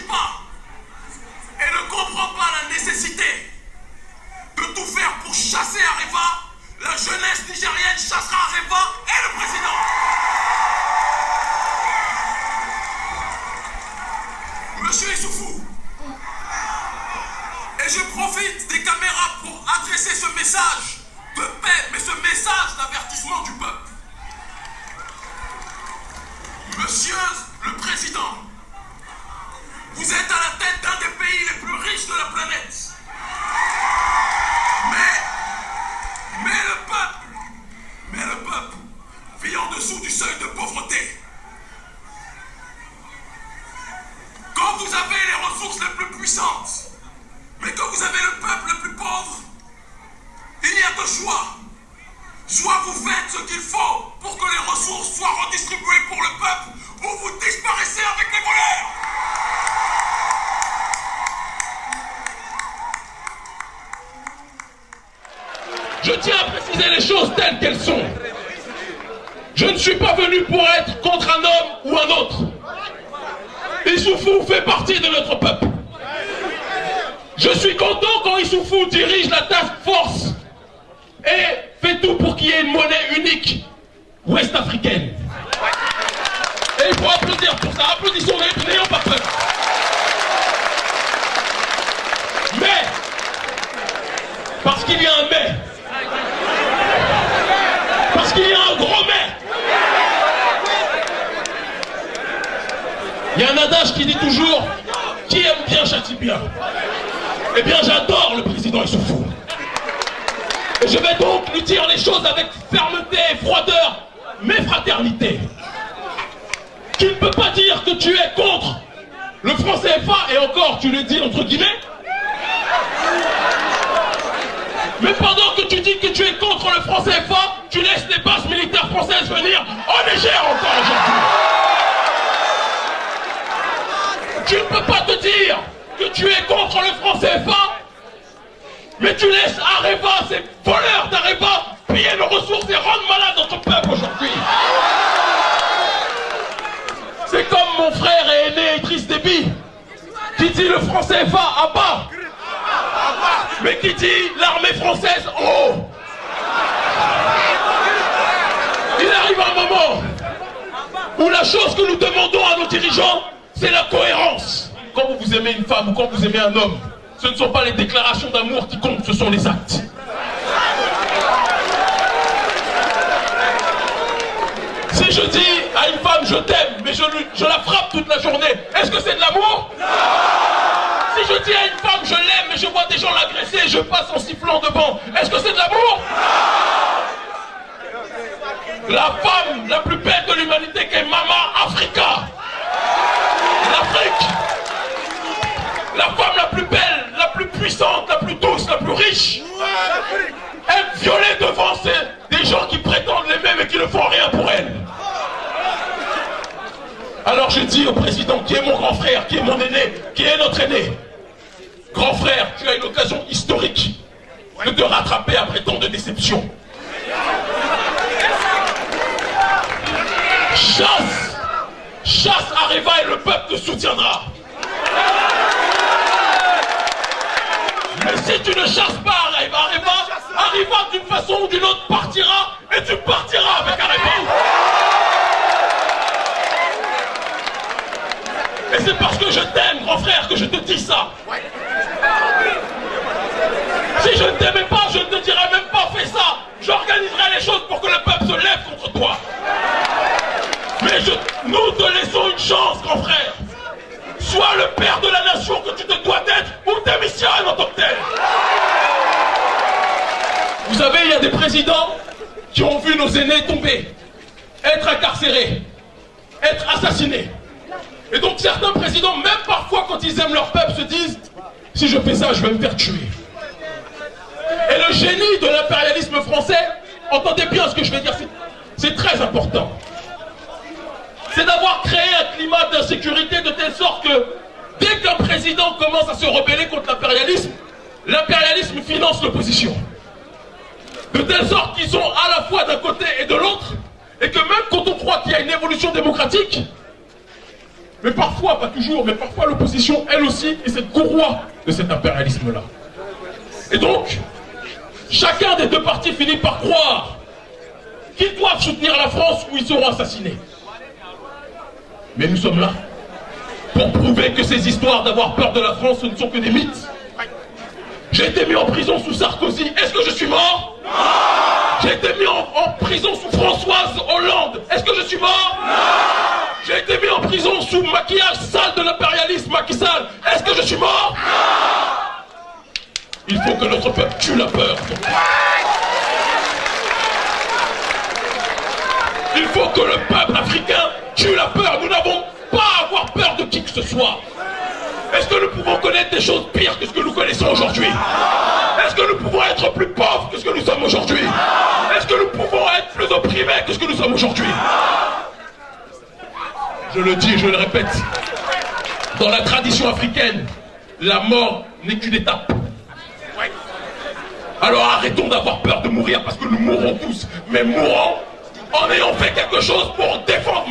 pas et ne comprend pas la nécessité de tout faire pour chasser Areva, la jeunesse nigérienne chassera Areva et le président. Monsieur Issoufou, et je profite des caméras pour adresser ce message de paix, mais ce message d'avertissement du peuple. Monsieur dessous du seuil de pauvreté. Quand vous avez les ressources les plus puissantes, mais quand vous avez le peuple le plus pauvre, il y a deux choix. Soit vous faites ce qu'il faut pour que les ressources soient redistribuées pour le peuple, ou vous disparaissez avec les voleurs. Je tiens à préciser les choses telles qu'elles sont. Je ne suis pas venu pour être contre un homme ou un autre. Issoufou fait partie de notre peuple. Je suis content quand Issoufou dirige la task force et fait tout pour qu'il y ait une monnaie unique ouest-africaine pour ça. Applaudissons, n'ayons pas peur. Mais, parce qu'il y a un mais, parce qu'il y a un gros mais, il y a un adage qui dit toujours qui aime bien châtie bien. Eh bien, j'adore le président Issoufou. Et je vais donc lui dire les choses avec fermeté et froideur, mais fraternité. Tu ne peux pas dire que tu es contre le franc CFA, et encore, tu le dis entre guillemets? Mais pendant que tu dis que tu es contre le franc CFA, tu laisses les bases militaires françaises venir en Niger tu es contre le franc CFA, mais tu laisses Areva, ces voleurs d'Areva, piller nos ressources et rendre malade notre peuple aujourd'hui. C'est comme mon frère et aîné Idriss Déby, qui dit le franc CFA à bas, mais qui dit l'armée française en haut. Il arrive un moment où la chose que nous demandons à nos dirigeants, c'est la cohérence. Quand vous aimez une femme ou quand vous aimez un homme, ce ne sont pas les déclarations d'amour qui comptent, ce sont les actes. Si je dis à une femme je t'aime, mais je, la frappe toute la journée, est-ce que c'est de l'amour? Si je dis à une femme je l'aime, mais je vois des gens l'agresser, je passe en sifflant devant, est-ce que c'est de l'amour? La femme la plus belle de l'humanité qui est Mama belle, la plus puissante, la plus douce, la plus riche. Est violée devant des gens qui prétendent l'aimer mais qui ne font rien pour elle. Alors je dis au président qui est mon grand frère, qui est mon aîné, qui est notre aîné, grand frère, tu as une occasion historique de te rattraper après tant de déceptions. Chasse Chasse Areva et le peuple te soutiendra. Mais si tu ne chasses pas Areva, Areva, Areva d'une façon ou d'une autre partira et tu partiras avec Areva. Et c'est parce que je t'aime, grand frère, que je te dis ça. Si je ne t'aimais pas, je ne te dirais même pas fais ça. J'organiserai les choses pour que le peuple se lève contre toi. Mais je, nous te laissons une chance, grand frère. Sois le père de la nation que tu te dois d'être ou démissionne Vous savez, il y a des présidents qui ont vu nos aînés tomber, être incarcérés, être assassinés. Et donc certains présidents, même parfois quand ils aiment leur peuple, se disent si je fais ça, je vais me faire tuer. Et le génie de l'impérialisme français, entendez bien ce que je vais dire, c'est très important. C'est d'avoir créé un climat d'insécurité de telle sorte que dès qu'un président commence à se rebeller contre l'impérialisme, l'impérialisme finance l'opposition. De telle sorte qu'ils sont à la fois d'un côté et de l'autre, et que même quand on croit qu'il y a une évolution démocratique, Mais parfois, pas toujours, mais parfois l'opposition, elle aussi, est cette courroie de cet impérialisme-là. Et donc, chacun des deux partis finit par croire qu'ils doivent soutenir la France ou ils seront assassinés. Mais nous sommes là pour prouver que ces histoires d'avoir peur de la France, ce ne sont que des mythes. J'ai été mis en prison sous Sarkozy. Est-ce que je suis mort? J'ai été mis en, en, prison sous Françoise Hollande. Est-ce que je suis mort? Non J'ai été mis en prison sous maquillage sale de l'impérialisme Macky Sall. Est-ce que je suis mort? Non Il faut que notre peuple tue la peur. Il faut que le peuple africain tue la peur. Nous n'avons pas à avoir peur de qui que ce soit. Est-ce que nous pouvons connaître des choses pires que ce que nous connaissons aujourd'hui? Est-ce que nous pouvons être plus pauvres que ce que nous sommes aujourd'hui Est-ce que nous pouvons être que ce que nous sommes aujourd'hui? Je le dis et je le répète, dans la tradition africaine, la mort n'est qu'une étape. Alors arrêtons d'avoir peur de mourir parce que nous mourrons tous, mais mourons en ayant fait quelque chose pour défendre